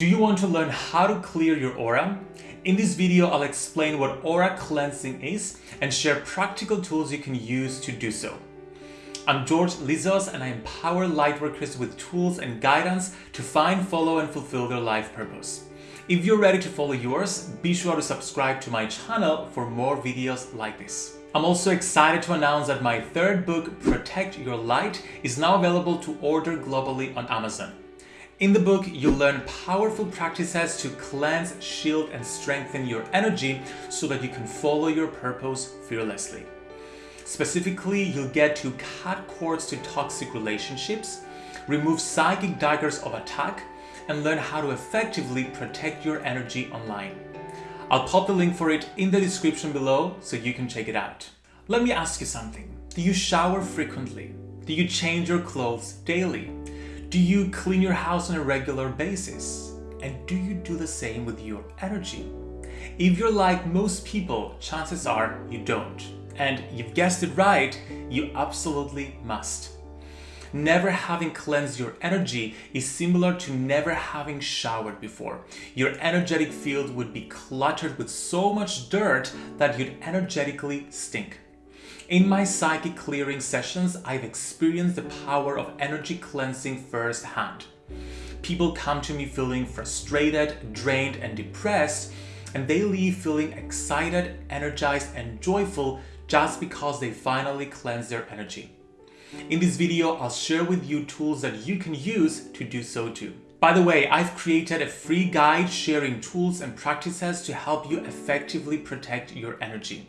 Do you want to learn how to clear your aura? In this video, I'll explain what aura cleansing is and share practical tools you can use to do so. I'm George Lizos and I empower lightworkers with tools and guidance to find, follow and fulfill their life purpose. If you're ready to follow yours, be sure to subscribe to my channel for more videos like this. I'm also excited to announce that my third book, Protect Your Light, is now available to order globally on Amazon. In the book, you'll learn powerful practices to cleanse, shield, and strengthen your energy so that you can follow your purpose fearlessly. Specifically, you'll get to cut cords to toxic relationships, remove psychic daggers of attack, and learn how to effectively protect your energy online. I'll pop the link for it in the description below so you can check it out. Let me ask you something. Do you shower frequently? Do you change your clothes daily? Do you clean your house on a regular basis? And do you do the same with your energy? If you're like most people, chances are you don't. And you've guessed it right, you absolutely must. Never having cleansed your energy is similar to never having showered before. Your energetic field would be cluttered with so much dirt that you'd energetically stink. In my psychic clearing sessions, I've experienced the power of energy cleansing firsthand. People come to me feeling frustrated, drained, and depressed, and they leave feeling excited, energized, and joyful just because they finally cleanse their energy. In this video, I'll share with you tools that you can use to do so too. By the way, I've created a free guide sharing tools and practices to help you effectively protect your energy.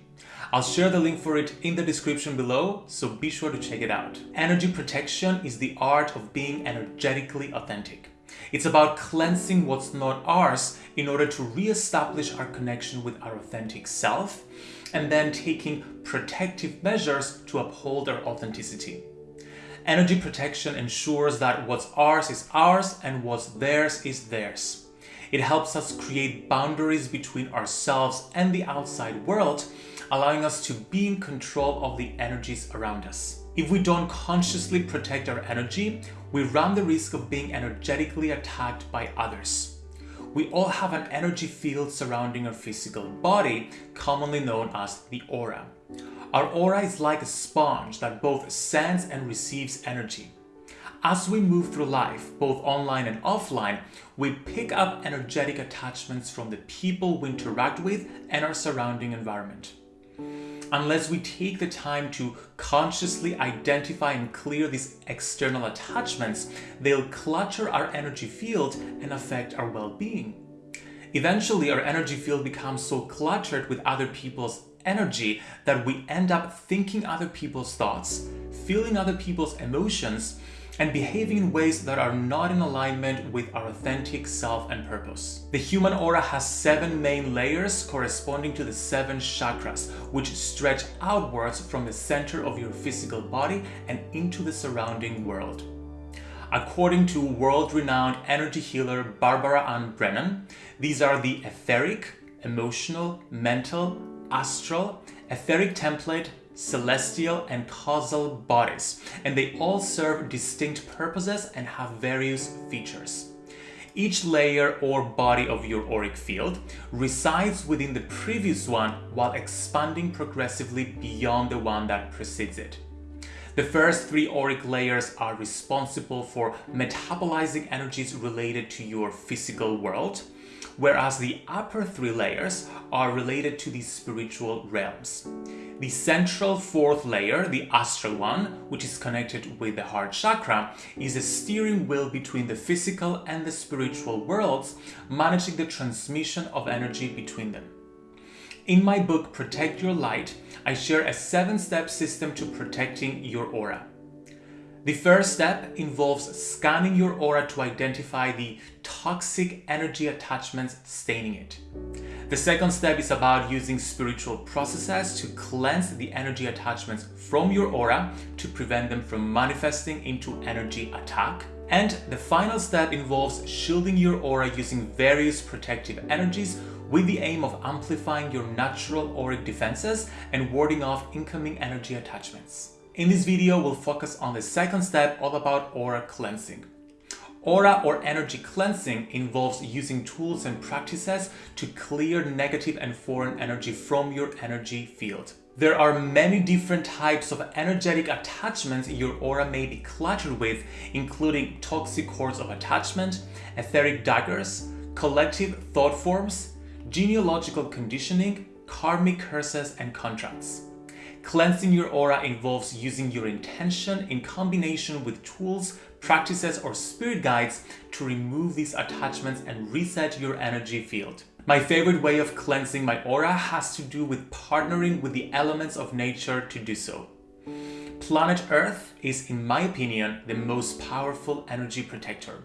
I'll share the link for it in the description below, so be sure to check it out. Energy protection is the art of being energetically authentic. It's about cleansing what's not ours in order to re-establish our connection with our authentic self and then taking protective measures to uphold our authenticity. Energy protection ensures that what's ours is ours and what's theirs is theirs. It helps us create boundaries between ourselves and the outside world allowing us to be in control of the energies around us. If we don't consciously protect our energy, we run the risk of being energetically attacked by others. We all have an energy field surrounding our physical body, commonly known as the aura. Our aura is like a sponge that both sends and receives energy. As we move through life, both online and offline, we pick up energetic attachments from the people we interact with and our surrounding environment. Unless we take the time to consciously identify and clear these external attachments, they'll clutter our energy field and affect our well-being. Eventually, our energy field becomes so cluttered with other people's energy that we end up thinking other people's thoughts, feeling other people's emotions, and behaving in ways that are not in alignment with our authentic self and purpose. The human aura has seven main layers corresponding to the seven chakras, which stretch outwards from the center of your physical body and into the surrounding world. According to world-renowned energy healer Barbara Ann Brennan, these are the etheric, emotional, mental, astral, etheric template, celestial and causal bodies, and they all serve distinct purposes and have various features. Each layer or body of your auric field resides within the previous one while expanding progressively beyond the one that precedes it. The first three auric layers are responsible for metabolizing energies related to your physical world, whereas the upper three layers are related to the spiritual realms. The central fourth layer, the astral one, which is connected with the heart chakra, is a steering wheel between the physical and the spiritual worlds, managing the transmission of energy between them. In my book Protect Your Light, I share a seven-step system to protecting your aura. The first step involves scanning your aura to identify the toxic energy attachments staining it. The second step is about using spiritual processes to cleanse the energy attachments from your aura to prevent them from manifesting into energy attack. And the final step involves shielding your aura using various protective energies with the aim of amplifying your natural auric defenses and warding off incoming energy attachments. In this video, we'll focus on the second step all about aura cleansing. Aura or energy cleansing involves using tools and practices to clear negative and foreign energy from your energy field. There are many different types of energetic attachments your aura may be cluttered with, including toxic cords of attachment, etheric daggers, collective thought forms, genealogical conditioning, karmic curses, and contracts. Cleansing your aura involves using your intention in combination with tools, practices, or spirit guides to remove these attachments and reset your energy field. My favorite way of cleansing my aura has to do with partnering with the elements of nature to do so. Planet Earth is, in my opinion, the most powerful energy protector.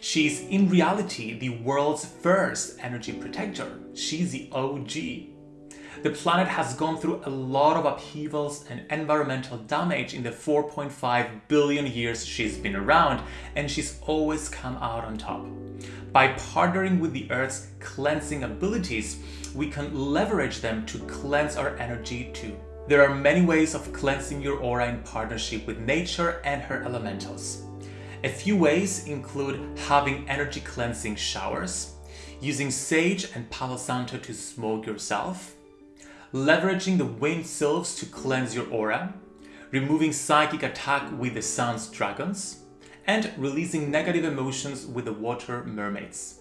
She is, in reality, the world's first energy protector. She's the OG. The planet has gone through a lot of upheavals and environmental damage in the 4.5 billion years she's been around, and she's always come out on top. By partnering with the Earth's cleansing abilities, we can leverage them to cleanse our energy too. There are many ways of cleansing your aura in partnership with nature and her elementals. A few ways include having energy cleansing showers, using sage and palo santo to smoke yourself, leveraging the wind sylphs to cleanse your aura, removing psychic attack with the sun's dragons, and releasing negative emotions with the water mermaids.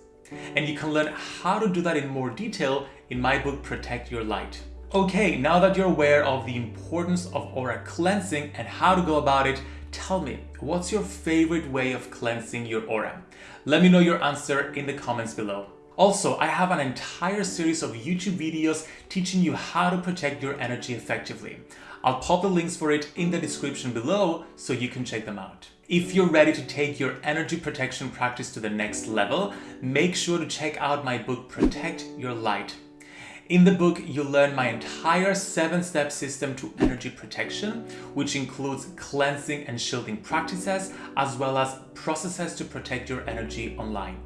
And you can learn how to do that in more detail in my book Protect Your Light. Okay, now that you're aware of the importance of aura cleansing and how to go about it, tell me, what's your favorite way of cleansing your aura? Let me know your answer in the comments below. Also, I have an entire series of YouTube videos teaching you how to protect your energy effectively. I'll pop the links for it in the description below so you can check them out. If you're ready to take your energy protection practice to the next level, make sure to check out my book Protect Your Light. In the book, you'll learn my entire seven-step system to energy protection, which includes cleansing and shielding practices, as well as processes to protect your energy online.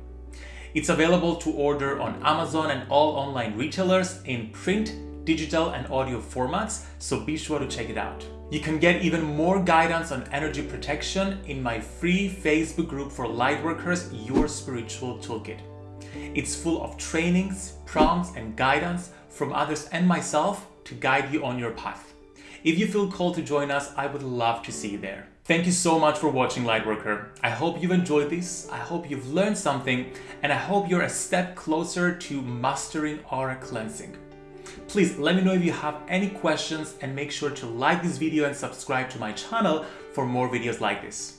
It's available to order on Amazon and all online retailers in print, digital and audio formats, so be sure to check it out. You can get even more guidance on energy protection in my free Facebook group for lightworkers, Your Spiritual Toolkit. It's full of trainings, prompts and guidance from others and myself to guide you on your path. If you feel called to join us, I would love to see you there. Thank you so much for watching Lightworker. I hope you've enjoyed this, I hope you've learned something, and I hope you're a step closer to mastering aura cleansing. Please let me know if you have any questions and make sure to like this video and subscribe to my channel for more videos like this.